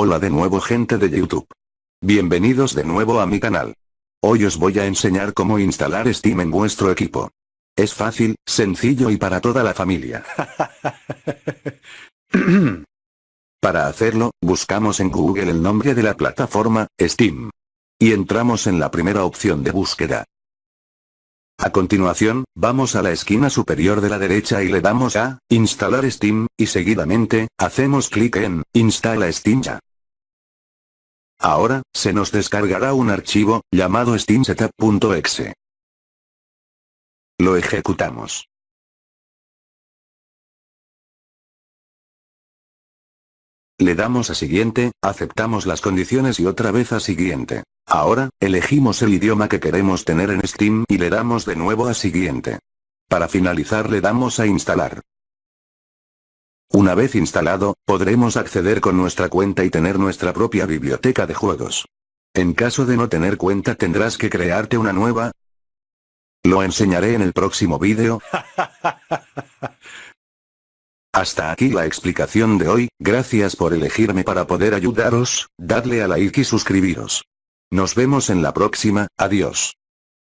Hola de nuevo gente de YouTube. Bienvenidos de nuevo a mi canal. Hoy os voy a enseñar cómo instalar Steam en vuestro equipo. Es fácil, sencillo y para toda la familia. para hacerlo, buscamos en Google el nombre de la plataforma, Steam. Y entramos en la primera opción de búsqueda. A continuación, vamos a la esquina superior de la derecha y le damos a Instalar Steam, y seguidamente, hacemos clic en Instala Steam ya. Ahora, se nos descargará un archivo, llamado steamsetup.exe. Lo ejecutamos. Le damos a siguiente, aceptamos las condiciones y otra vez a siguiente. Ahora, elegimos el idioma que queremos tener en Steam y le damos de nuevo a siguiente. Para finalizar le damos a instalar. Una vez instalado, podremos acceder con nuestra cuenta y tener nuestra propia biblioteca de juegos. En caso de no tener cuenta tendrás que crearte una nueva. Lo enseñaré en el próximo vídeo. Hasta aquí la explicación de hoy, gracias por elegirme para poder ayudaros, dadle a like y suscribiros. Nos vemos en la próxima, adiós.